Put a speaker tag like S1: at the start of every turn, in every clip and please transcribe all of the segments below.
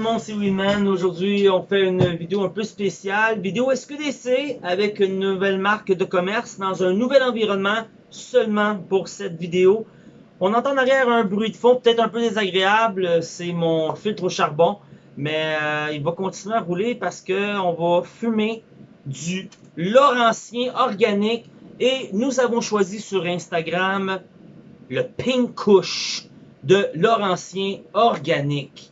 S1: le c'est Winman. Aujourd'hui, on fait une vidéo un peu spéciale. Vidéo SQDC avec une nouvelle marque de commerce dans un nouvel environnement seulement pour cette vidéo. On entend derrière un bruit de fond peut-être un peu désagréable. C'est mon filtre au charbon. Mais euh, il va continuer à rouler parce qu'on va fumer du Laurentien organique. Et nous avons choisi sur Instagram le Pink Kush de Laurentien organique.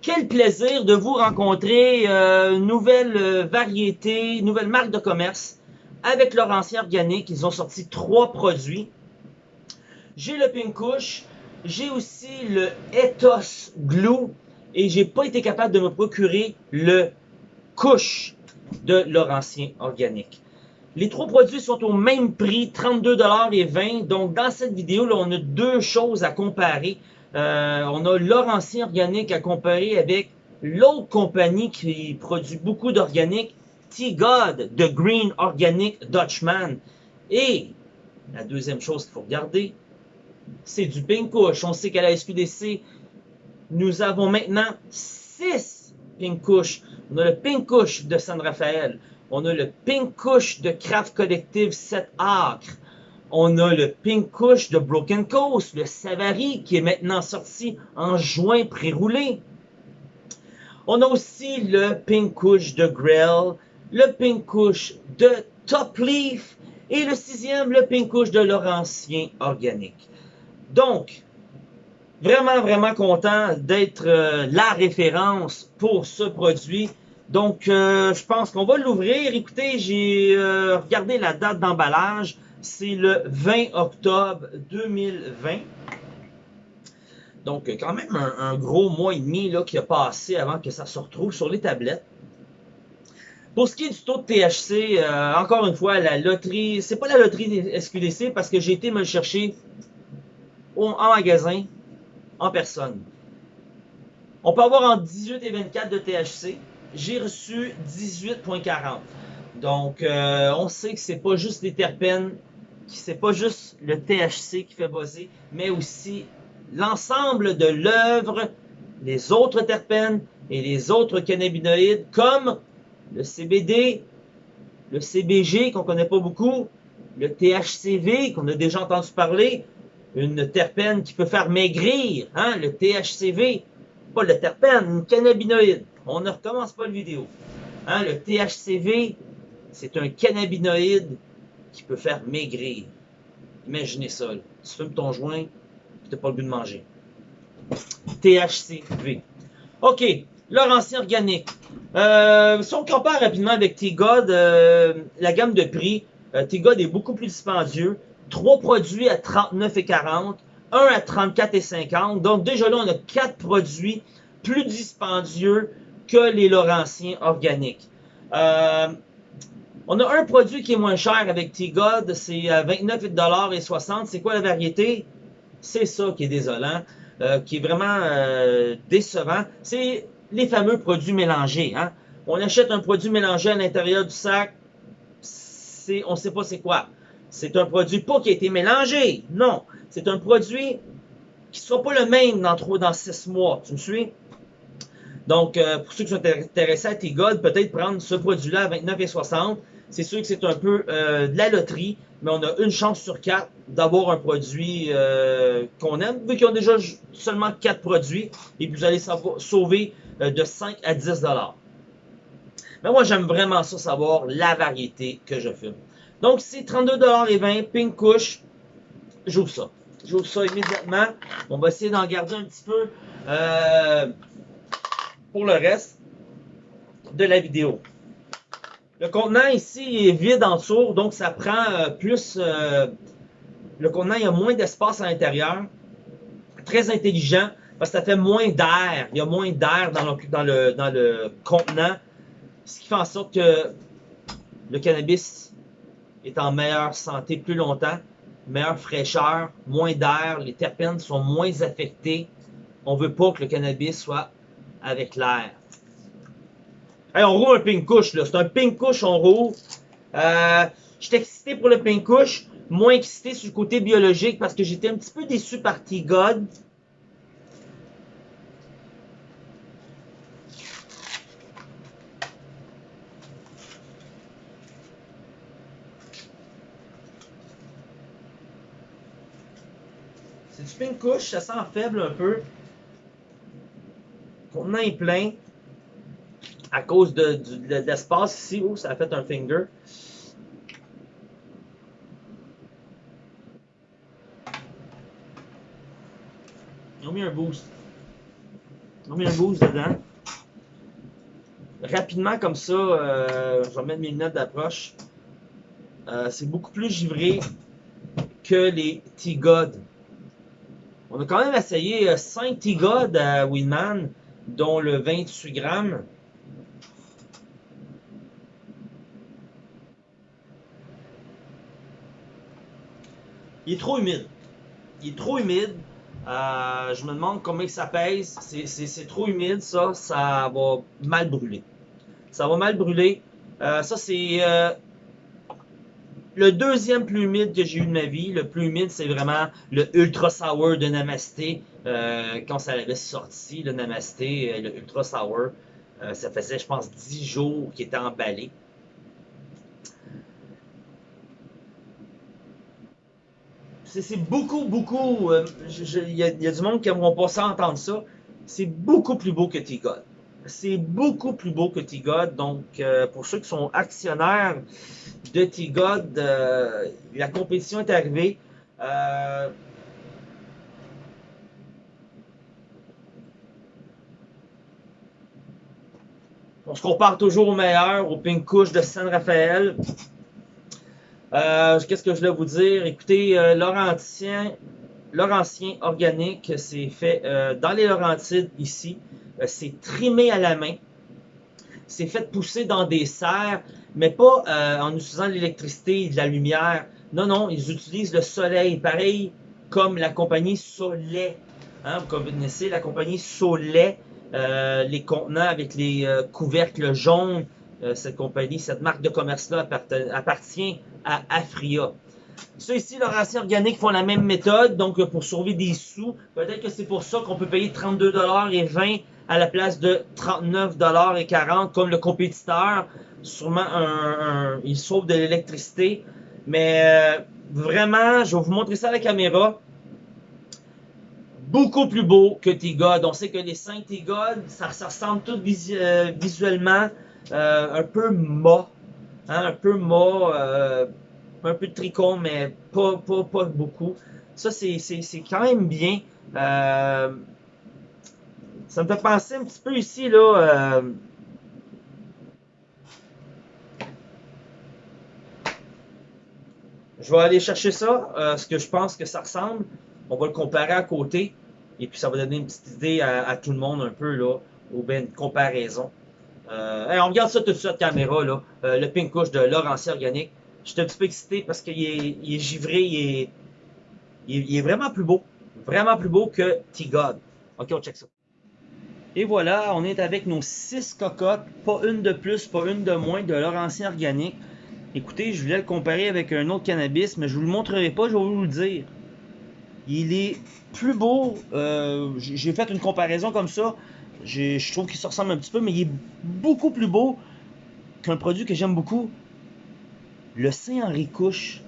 S1: Quel plaisir de vous rencontrer, euh, nouvelle euh, variété, nouvelle marque de commerce avec Laurentien organique. Ils ont sorti trois produits. J'ai le Pink Kush, j'ai aussi le Ethos Glue et j'ai pas été capable de me procurer le Kush de Laurentien organique. Les trois produits sont au même prix, 32$ et 20$. Donc, dans cette vidéo, là, on a deux choses à comparer. Euh, on a Laurentien Organique à comparer avec l'autre compagnie qui produit beaucoup d'organique, T-God, The Green Organic Dutchman. Et la deuxième chose qu'il faut regarder, c'est du Pink. On sait qu'à la SQDC, nous avons maintenant 6 Pink. On a le Pink de San Rafael. On a le Pink de Craft Collective 7 Acres. On a le Pink Kush de Broken Coast, le Savary qui est maintenant sorti en juin pré-roulé. On a aussi le Pink Kush de Grell, le Pink Kush de Top Leaf et le sixième, le Pink Kush de Laurentien Organique. Donc, vraiment, vraiment content d'être euh, la référence pour ce produit. Donc, euh, je pense qu'on va l'ouvrir. Écoutez, j'ai euh, regardé la date d'emballage. C'est le 20 octobre 2020. Donc, quand même un, gros mois et demi là, qui a passé avant que ça se retrouve sur les tablettes. Pour ce qui est du taux de THC, encore une fois, la loterie, c'est pas la loterie SQDC parce que j'ai été me le chercher en magasin, en personne. On peut avoir en 18 et 24 de THC. J'ai reçu 18.40. Donc, euh, on sait que c'est pas juste les terpènes, c'est pas juste le THC qui fait buzzer, mais aussi l'ensemble de l'œuvre, les autres terpènes et les autres cannabinoïdes comme le CBD, le CBG qu'on connaît pas beaucoup, le THCV qu'on a déjà entendu parler, une terpène qui peut faire maigrir, hein, le THCV, pas le terpène, une cannabinoïde. On ne recommence pas la vidéo. Hein, le THCV, c'est un cannabinoïde qui peut faire maigrir. Imaginez ça. Tu fumes ton joint, tu n'as pas le goût de manger. THCV. OK. Laurentien organique. Euh, si on compare rapidement avec T-God, euh, la gamme de prix, euh, T-God est beaucoup plus dispendieux. Trois produits à 39,40, un à 34,50. Donc déjà là, on a quatre produits plus dispendieux que les Laurentiens organiques. On a un produit qui est moins cher avec T-God, c'est à 29,60$. C'est quoi la variété? C'est ça qui est désolant, euh, qui est vraiment euh, décevant. C'est les fameux produits mélangés. Hein? On achète un produit mélangé à l'intérieur du sac, on ne sait pas c'est quoi. C'est un produit pas qui a été mélangé. Non. C'est un produit qui ne sera pas le même dans 3 dans 6 mois. Tu me suis? Donc, euh, pour ceux qui sont intéressés à T-God, peut-être prendre ce produit-là à 29,60. C'est sûr que c'est un peu euh, de la loterie, mais on a une chance sur quatre d'avoir un produit euh, qu'on aime, vu qu'ils ont déjà seulement 4 produits, et vous allez sauver de 5 à 10 dollars. Mais moi, j'aime vraiment ça, savoir la variété que je fume. Donc, c'est 32,20$, Pink Kush. J'ouvre ça. J'ouvre ça immédiatement. On va essayer d'en garder un petit peu euh, pour le reste de la vidéo. Le contenant ici est vide en dessous, donc ça prend euh, plus... Euh, le contenant, il y a moins d'espace à l'intérieur. Très intelligent, parce que ça fait moins d'air. Il y a moins d'air dans le, contenant, ce qui fait en sorte que le cannabis est en meilleure santé plus longtemps, meilleure fraîcheur, moins d'air, les terpènes sont moins affectés. On veut pas que le cannabis soit avec l'air. Hey, on roule un pink couche, là. C'est un pink couche, on roule. Euh, j'étais excité pour le pink couche, moins excité sur le côté biologique parce que j'étais un petit peu déçu par T-God. C'est du pink couche, ça sent faible un peu. Le contenant est plein. À cause de, l'espace ici, où ça a fait un finger. Ils ont mis un boost. Ils ont mis un boost dedans. Rapidement comme ça, euh, je vais mettre mes lunettes d'approche. Euh, c'est beaucoup plus givré que les T-God. On a quand même essayé 5 euh, T-God à Winman, dont le 28 grammes. Il est trop humide. Il est trop humide. Euh, je me demande combien ça pèse. C'est trop humide, ça. Ça va mal brûler. Ça va mal brûler. Euh, ça, c'est euh, le deuxième plus humide que j'ai eu de ma vie. Le plus humide, c'est vraiment le Ultra Sour de Namasté. quand ça avait sorti, le Namasté, le Ultra Sour, ça faisait, je pense, 10 jours qu'il était emballé. C'est beaucoup, beaucoup. Euh, il y, a du monde qui n'aimeront pas ça entendre ça. C'est beaucoup plus beau que T-God. C'est beaucoup plus beau que T-God. Donc, euh, pour ceux qui sont actionnaires de T-God, euh, la compétition est arrivée. on se compare toujours au meilleur, au Pink Couche de San Rafael. Euh, qu'est-ce que je voulais vous dire? Écoutez, euh, Laurentien, Laurentien organique, c'est fait euh, dans les Laurentides ici. c'est trimé à la main. C'est fait pousser dans des serres, mais pas en utilisant l'électricité et de la lumière. Non, non, ils utilisent le soleil, pareil comme la compagnie Soleil. Hein, vous connaissez la compagnie Soleil, les contenants avec les couvercles jaunes. cette compagnie, cette marque de commerce-là appartient à Afria. Ceux ici, leur acier organique font la même méthode, donc pour sauver des sous, peut-être que c'est pour ça qu'on peut payer 32$ et 20 à la place de 39$ et 40 comme le compétiteur. Sûrement, un, il sauve de l'électricité. Mais euh, vraiment, je vais vous montrer ça à la caméra. Beaucoup plus beau que T-God. On sait que les 5 T-God, ça, ressemble tout euh, visuellement euh, un peu mât. Hein, un peu mât, euh, un peu de tricot, mais pas, pas, pas beaucoup. Ça, c'est quand même bien. Euh, ça me fait penser un petit peu ici, là. Euh, je vais aller chercher ça, ce que je pense que ça ressemble. On va le comparer à côté. Et puis, ça va donner une petite idée à, tout le monde un peu, là, ou bien une comparaison. Euh, on regarde ça tout de suite, caméra, là. Euh, le pink couche de Laurentien Organique. Je un petit peu excité parce qu'il est, est, givré, il est, il vraiment plus beau. Vraiment plus beau que T-God. Ok, on check ça. Et voilà, on est avec nos 6 cocottes, pas une de plus, pas une de moins, de Laurentien Organique. Écoutez, je voulais le comparer avec un autre cannabis, mais je vous le montrerai pas, je vais vous le dire. Il est plus beau, euh, j'ai fait une comparaison comme ça, je trouve qu'il se ressemble un petit peu, mais il est beaucoup plus beau qu'un produit que j'aime beaucoup. Le Saint-Henri Couche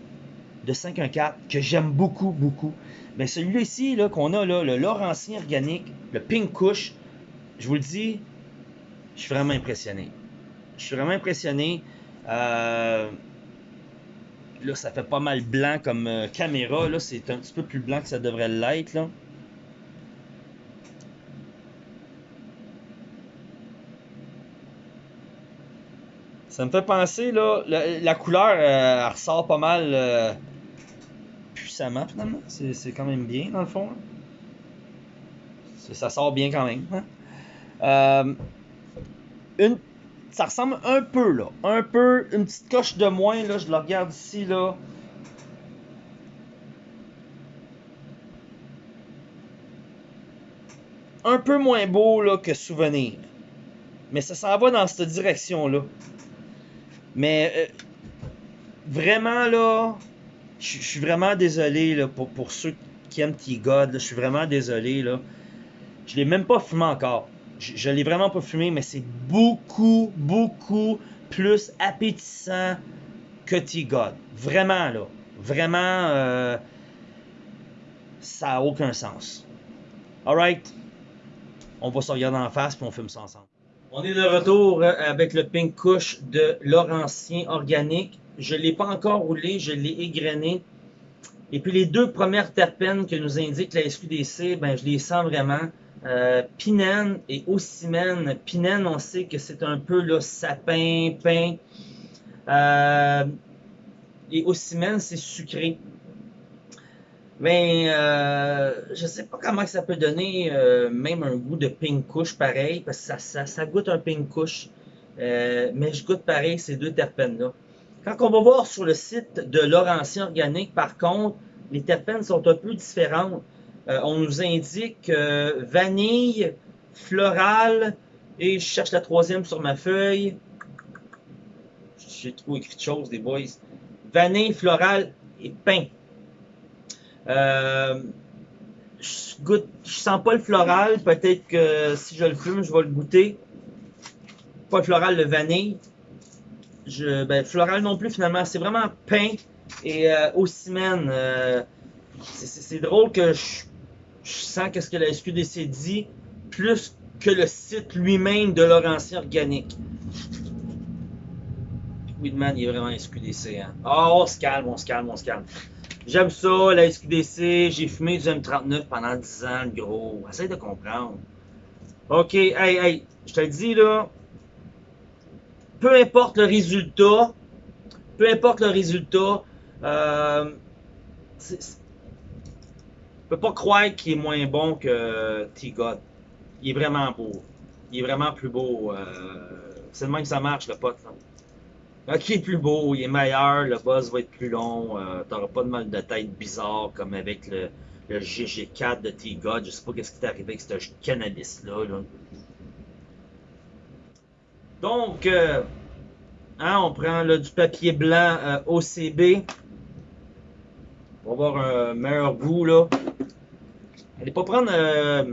S1: de 514, que j'aime beaucoup, beaucoup. Mais celui-là ici, qu'on a, le Laurentien organique, le Pink Couche, je vous le dis, je suis vraiment impressionné. Je suis vraiment impressionné. Euh, là, ça fait pas mal blanc comme euh, caméra. Là, c'est un petit peu plus blanc que ça devrait l'être, Ça me fait penser, là, la, couleur, euh, elle ressort pas mal euh, puissamment, finalement. C'est quand même bien, dans le fond. Ça sort bien quand même. Hein. Euh, une, ça ressemble un peu, là. Un peu, une petite coche de moins, là. Je le regarde ici, là. Un peu moins beau, là, que Souvenir. Mais ça s'en va dans cette direction-là. Mais euh, vraiment là, je suis vraiment désolé là, pour, pour ceux qui aiment T-God. Je suis vraiment désolé. Là. Je l'ai même pas fumé encore. Je, ne l'ai vraiment pas fumé, mais c'est beaucoup, beaucoup plus appétissant que T-God. Vraiment là. Vraiment. Euh, Ça n'a aucun sens. Alright? On va se regarder en face puis on filme ça ensemble. On est de retour euh, avec le Pink Kush de Laurentien Organique. Je ne l'ai pas encore roulé, je l'ai égrené. Et puis les deux premières terpènes que nous indique la SQDC, ben, je les sens vraiment. Euh, pinène et ocimène. Pinène, on sait que c'est un peu le sapin, pain. Euh, et ocimène, c'est sucré. Mais euh, je sais pas comment ça peut donner euh, même un goût de pink couche pareil, parce que ça, goûte un pink couche. Euh, mais je goûte pareil ces deux terpènes-là. Quand on va voir sur le site de Laurentien Organique, par contre, les terpènes sont un peu différentes. Euh, on nous indique vanille, floral, et je cherche la troisième sur ma feuille. J'ai trop écrit de choses, des boys. Vanille, floral et pain. Euh, je, goûte, sens pas le floral. Peut-être que si je le fume, je vais le goûter. Pas le floral, le vanille. Je, ben, floral non plus, finalement. C'est vraiment pain et euh, au ciment. Euh, c'est drôle que je, sens qu'est-ce que la SQDC dit plus que le site lui-même de Laurentien Organique. Weedman, il est vraiment SQDC. Hein? Oh, on se calme, on se calme, on se calme. J'aime ça, la SQDC. J'ai fumé du M39 pendant 10 ans, le gros. Essaye de comprendre. OK, hey, hey, je te le dis, là. Peu importe le résultat, peu importe le résultat, euh, je peux pas croire qu'il est moins bon que T-God. Il est vraiment beau. Il est vraiment plus beau. Euh, c'est le même que ça marche, le pote. Là. Ok, est plus beau, il est meilleur, le buzz va être plus long, euh, t'auras pas de mal de tête bizarre comme avec le, GG4 de T-God. Je sais pas qu'est-ce qui t'est arrivé avec ce cannabis-là. Donc, euh, hein, on prend du papier blanc euh, OCB. Va avoir un meilleur goût, là. Allez pas prendre un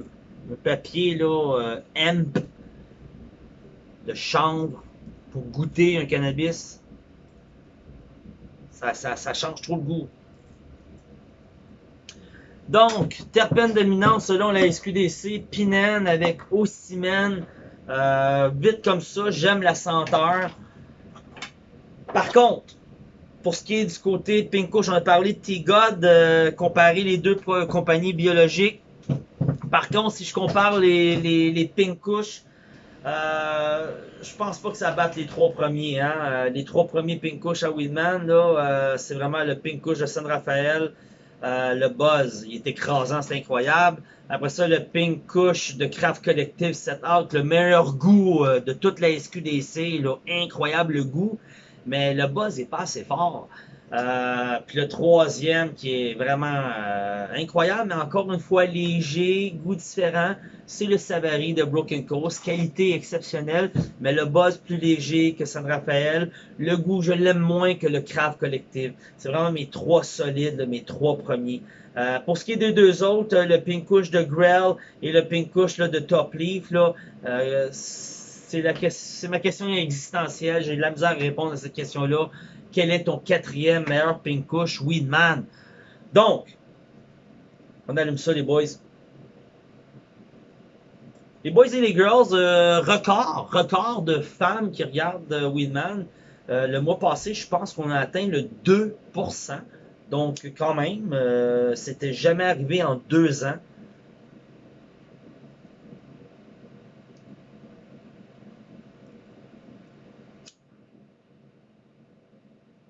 S1: papier, là, hemp de chanvre goûter un cannabis, ça, change trop le goût. Donc, terpène dominante selon la SQDC, pinène avec ocimène, euh, vite comme ça, j'aime la senteur. Par contre, pour ce qui est du côté Pinko, j'en ai parlé de T-God, euh, comparer les deux compagnies biologiques. Par contre, si je compare les, les, les euh, je pense pas que ça batte les trois premiers. Hein? Euh, les trois premiers Pink à Weedman, euh, c'est vraiment le Pink de San Rafael. le buzz, il est écrasant, c'est incroyable. Après ça, le Pink de Craft Collective Set Out, le meilleur goût de toute la SQDC, là, incroyable le goût. Mais le buzz est pas assez fort. Euh, puis le troisième qui est vraiment euh, incroyable, mais encore une fois léger, goût différent, c'est le Savary de Broken Coast. Qualité exceptionnelle, mais le buzz plus léger que San Rafael. Le goût, je l'aime moins que le Craft Collective. C'est vraiment mes trois solides, mes trois premiers. Euh, pour ce qui est des deux autres, le Pink Kush de Grell et le Pink Kush de Top Leaf, là, c'est ma question existentielle. J'ai de la misère à répondre à cette question-là quel est ton quatrième meilleur pink Weedman. Donc, on allume ça, les boys. Les boys et les girls, euh, record, record de femmes qui regardent euh, Weedman. Euh, le mois passé, je pense qu'on a atteint le 2%. Donc, quand même, c'était jamais arrivé en deux ans.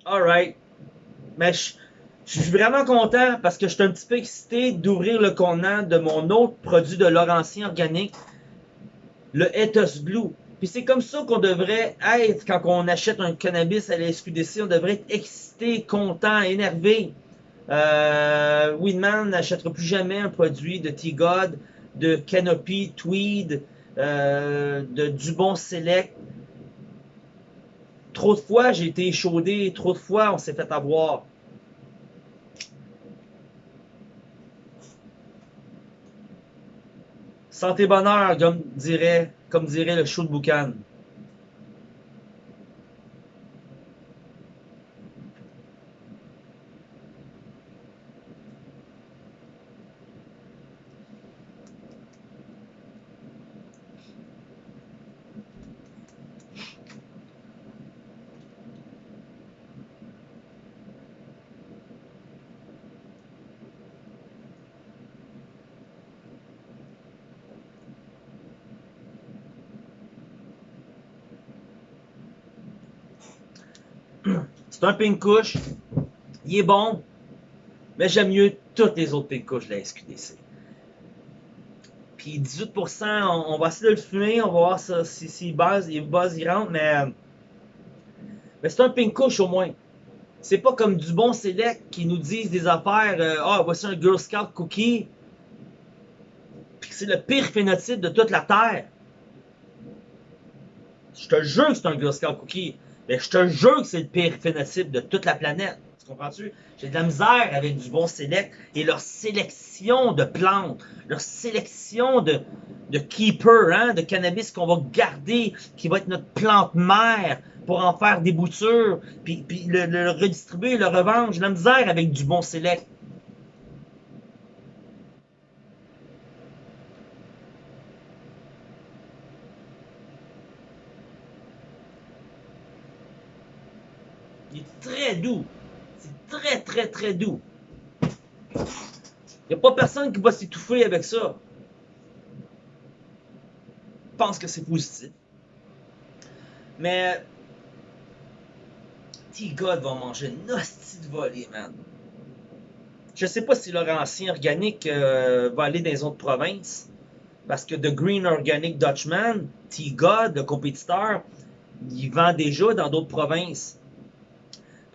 S1: Alright. Mais je, suis vraiment content parce que je suis un petit peu excité d'ouvrir le contenant de mon autre produit de Laurentien organique, le Ethos Blue. Puis c'est comme ça qu'on devrait être quand on achète un cannabis à la SQDC. On devrait être excité, content, énervé. Euh, Weedman n'achètera plus jamais un produit de T-God, de Canopy, Tweed, euh, de Dubon Select, Trop de fois, j'ai été échaudé. Trop de fois, on s'est fait avoir. Santé bonheur, comme dirait, comme dirait le show de boucan. C'est un pink couche. Il est bon. Mais j'aime mieux toutes les autres pink couches de la SQDC. Puis 18%, on, va essayer de le fumer. On va voir si, si il buzz, il rentre. Mais, mais c'est un pink couche au moins. C'est pas comme du bon select qui nous disent des affaires. Euh, ah, voici un Girl Scout cookie. Puis c'est le pire phénotype de toute la Terre. Je te jure que c'est un Girl Scout cookie. Mais je te jure que c'est le pire phénotype de toute la planète. Tu comprends-tu? J'ai de la misère avec du bon select et leur sélection de plantes, leur sélection de, de keeper, hein, de cannabis qu'on va garder, qui va être notre plante mère pour en faire des boutures, puis, le, redistribuer, le revendre. J'ai de la misère avec du bon select. Il est très doux. C'est très, très, très doux. Il n'y a pas personne qui va s'étouffer avec ça. Je pense que c'est positif. Mais T-God va manger une hostie de volée, man. Je sais pas si leur ancien organique euh, va aller dans les autres provinces. Parce que The Green Organic Dutchman, T-God, le compétiteur, il vend déjà dans d'autres provinces.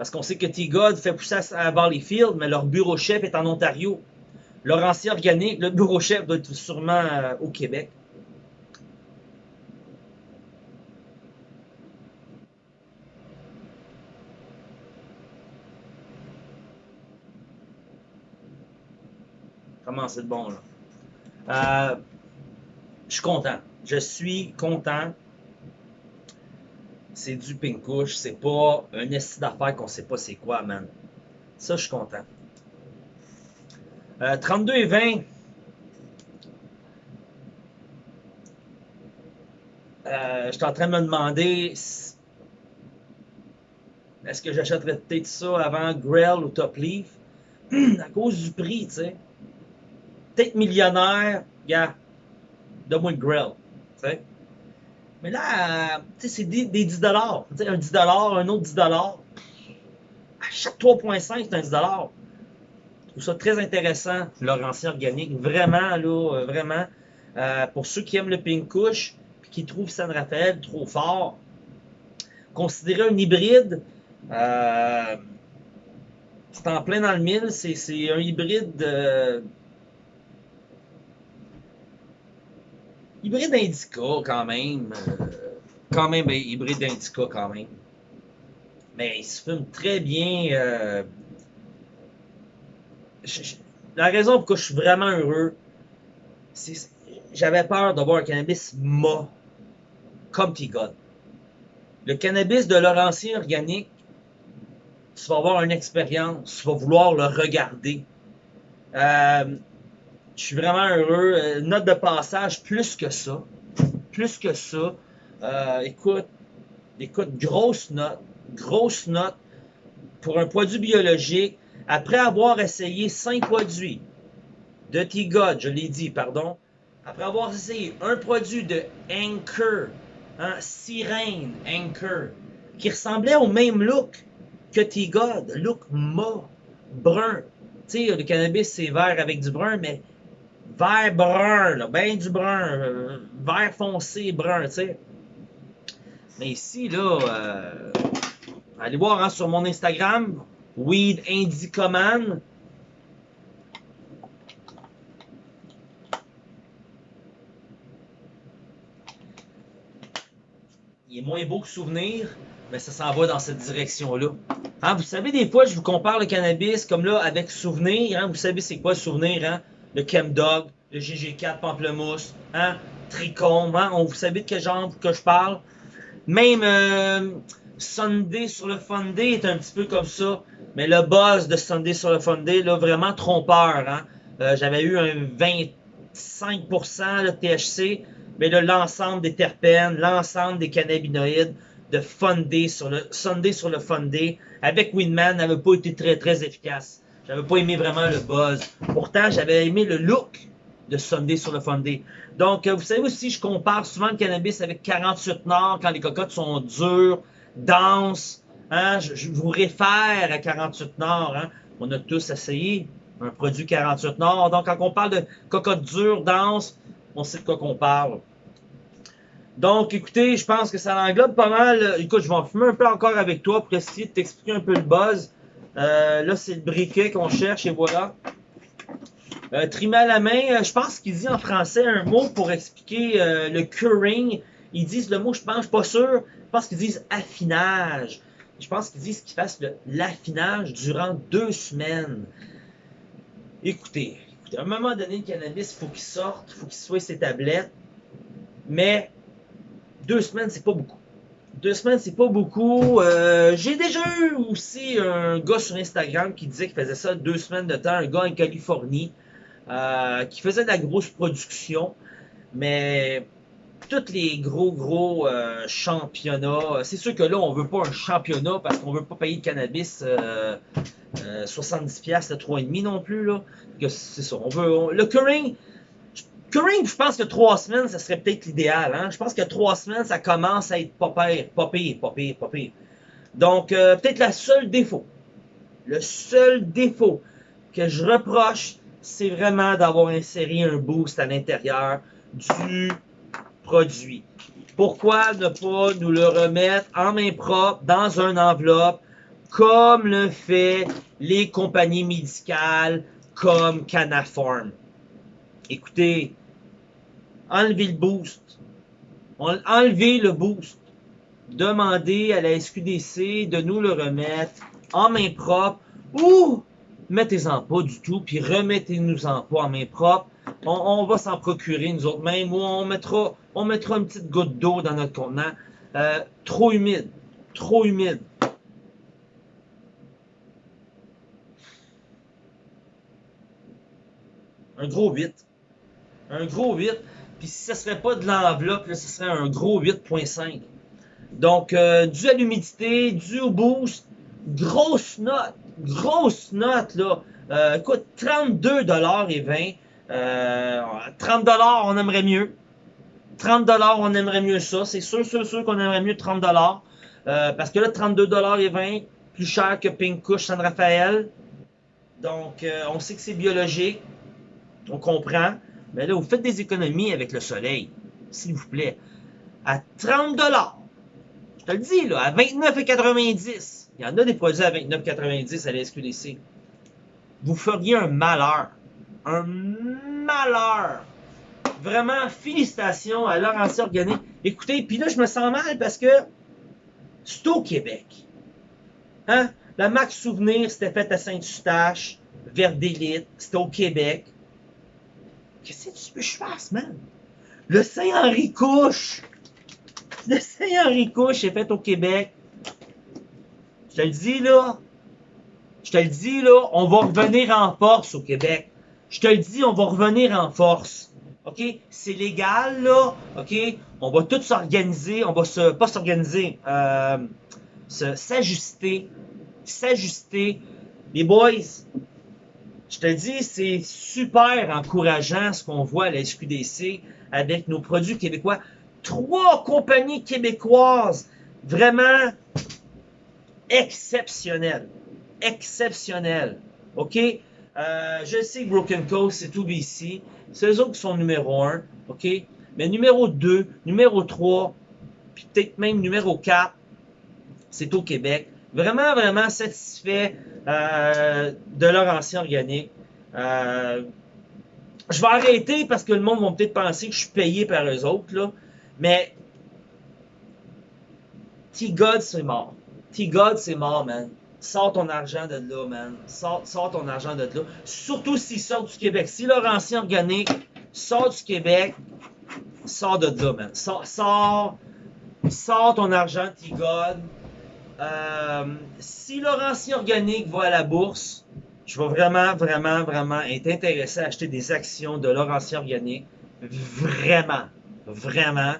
S1: Parce qu'on sait que T-God fait pousser à Valleyfield, mais leur bureau chef est en Ontario. Leur ancien organique, le bureau chef doit être sûrement euh, au Québec. Comment c'est bon, là? Euh, je suis content. Je suis content c'est du pink couche, c'est pas un essai d'affaires qu'on sait pas c'est quoi, man. Ça, je suis content. 32 euh, et 20. Euh, je suis en train de me demander est-ce que j'achèterais peut-être ça avant Grell ou Top Leaf? À cause du prix, tu sais. Peut-être millionnaire, gars, donne-moi Grell, tu sais. Mais là, sais, c'est des, 10 dollars. Un 10 un autre 10 À chaque 3.5, c'est un 10 Je trouve ça très intéressant, leur ancien organique. Vraiment, là, euh, vraiment. Euh, pour ceux qui aiment le pink couche, puis qui trouvent San Rafael trop fort, considérer un hybride, euh, c'est en plein dans le mille. C'est un hybride Hybride Indica, quand même. Euh, quand même, ben, hybride Indica, quand même. Mais il se fume très bien. Euh, la raison pour laquelle je suis vraiment heureux, c'est j'avais peur d'avoir un cannabis mât, comme T-God. Le cannabis de Laurentien organique, tu vas avoir une expérience, tu vas vouloir le regarder. Euh, je suis vraiment heureux. Euh, note de passage, plus que ça. Plus que ça. Euh, écoute, écoute, grosse note. Grosse note pour un produit biologique. Après avoir essayé cinq produits de T-God, je l'ai dit, pardon. Après avoir essayé un produit de Anchor, un Sirène Anchor, qui ressemblait au même look que T-God, look mât, brun. Tu sais, le cannabis, c'est vert avec du brun, mais vert brun, là, ben du brun, euh, vert foncé brun, tu sais. Mais ici, là, euh, allez voir hein, sur mon Instagram, Weed Indicoman. Il est moins beau que souvenir, mais ça s'en va dans cette direction-là. Hein, vous savez, des fois, je vous compare le cannabis comme là avec souvenir. Hein, vous savez, c'est quoi souvenir? Hein? Le Chemdog, le GG4 Pamplemousse, hein, Tricombe, hein, on, vous savez de quel genre que je parle. Même euh, Sunday sur le Funday est un petit peu comme ça, mais le buzz de Sunday sur le Funday, là, vraiment trompeur. Hein. Euh, J'avais eu un 25% de THC, mais l'ensemble des terpènes, l'ensemble des cannabinoïdes de Funday sur le Sunday sur le Funday avec Winman n'avait pas été très très efficace. J'avais pas aimé vraiment le buzz. Pourtant, j'avais aimé le look de Sunday sur le Funday. Donc, euh, vous savez aussi, je compare souvent le cannabis avec 48 Nord quand les cocottes sont dures, denses, Hein, je, vous réfère à 48 Nord. Hein. On a tous essayé un produit 48 Nord. Donc, quand on parle de cocotte dure, dense, on sait de quoi qu'on parle. Donc, écoutez, je pense que ça englobe pas mal. Écoute, je vais en fumer un peu encore avec toi pour essayer de t'expliquer un peu le buzz. Euh, là, c'est le briquet qu'on cherche et voilà. Euh, à la main, euh, je pense qu'il dit en français un mot pour expliquer euh, le curing. Ils disent le mot, je pense, suis pas sûr. Je pense qu'ils disent affinage. Je pense qu'ils disent qu'ils fassent l'affinage durant deux semaines. Écoutez, écoutez, à un moment donné, le cannabis, il faut qu'il sorte, il faut qu'il soit ses tablettes. Mais deux semaines, c'est pas beaucoup. Deux semaines, c'est pas beaucoup. Euh, j'ai déjà eu aussi un gars sur Instagram qui disait qu'il faisait ça deux semaines de temps, un gars en Californie, euh, qui faisait de la grosse production, mais tous les gros, gros euh, championnats, c'est sûr que là, on veut pas un championnat parce qu'on veut pas payer de cannabis 70$ à 3,5$ non plus. Là. C'est ça. On veut, le curing, Curring, je pense que trois semaines, ça serait peut-être l'idéal. Hein? Je pense que trois semaines, ça commence à être pas pire, pas pire, pas pire, pas pire. Donc, euh, peut-être le seul défaut, le seul défaut que je reproche, c'est vraiment d'avoir inséré un boost à l'intérieur du produit. Pourquoi ne pas nous le remettre en main propre, dans une enveloppe, comme le fait les compagnies médicales comme Canaform? Écoutez, enlever le boost. Enlever le boost. Demander à la SQDC de nous le remettre en main propre ou mettez-en pas du tout, puis remettez-nous-en pas en main propre. On, va s'en procurer nous autres mêmes ou on mettra, on mettra une petite goutte d'eau dans notre contenant. Euh, trop humide. Trop humide. Un gros 8. Un gros 8. Puis si ce serait pas de l'enveloppe, ce serait un gros 8.5. Donc, euh, dû à l'humidité, dû au boost, grosse note, grosse note, là. Euh, écoute, 32 et 20. Euh, 30 on aimerait mieux. 30 on aimerait mieux ça. C'est sûr, sûr, sûr qu'on aimerait mieux 30 euh, Parce que là, 32 et 20, plus cher que Pink Kush San Rafael. Donc, euh, on sait que c'est biologique. On comprend. Mais là, vous faites des économies avec le soleil, s'il vous plaît. À 30 Je te le dis, là, à 29,90 Il y en a des produits à 29,90 à la SQDC. Vous feriez un malheur. Un malheur. Vraiment, félicitations à Laurence Organique. Écoutez, puis là, je me sens mal parce que c'est au Québec. Hein? La Max Souvenir, c'était fait à Saint-Eustache, vers d'élite, c'était au Québec. Qu'est-ce que tu veux que je fasse, man? Le Saint-Henri Couche! Le Saint-Henri Couche est fait au Québec. Je te le dis, là. Je te le dis, là. On va revenir en force au Québec. Je te le dis, on va revenir en force. OK? C'est légal, là. OK? On va tout s'organiser. On va se, pas s'organiser, euh, s'ajuster. S'ajuster. Les boys, je te dis, c'est super encourageant ce qu'on voit à la SQDC avec nos produits québécois. Trois compagnies québécoises vraiment exceptionnelles. Exceptionnelles. OK? Euh, je sais que Broken Coast, c'est tout BC. C'est eux autres qui sont numéro un. OK? Mais numéro 2, numéro 3, puis peut-être même numéro 4, c'est au Québec. Vraiment, vraiment satisfait euh, de leur ancien organique. Euh, je vais arrêter parce que le monde va peut-être penser que je suis payé par eux autres, là. Mais T-God, c'est mort. T-God, c'est mort, man. Sors ton argent de là, man. Sors, ton argent de là. Surtout s'il sort du Québec. Si leur ancien organique sort du Québec, sors de là, man. Sors, sors, sors ton argent, T-God. Euh, si Laurentien Organique va à la bourse, je vais vraiment, vraiment, vraiment être intéressé à acheter des actions de Laurentien Organique. Vraiment, vraiment.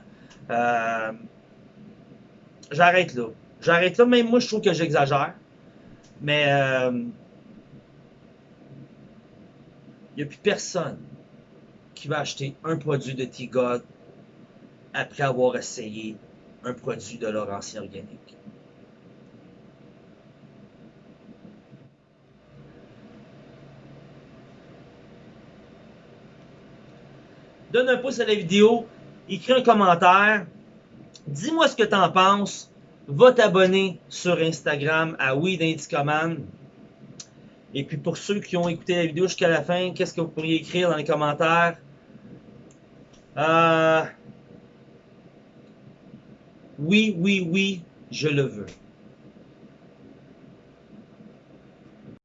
S1: Euh, j'arrête là. J'arrête là. Même moi, je trouve que j'exagère. Mais il euh, n'y a plus personne qui va acheter un produit de T-God après avoir essayé un produit de Laurentien Organique. Donne un pouce à la vidéo, écris un commentaire, dis-moi ce que tu en penses, va t'abonner sur Instagram à Oui Command. Et puis pour ceux qui ont écouté la vidéo jusqu'à la fin, qu'est-ce que vous pourriez écrire dans les commentaires? Euh, oui, oui, oui, je le veux.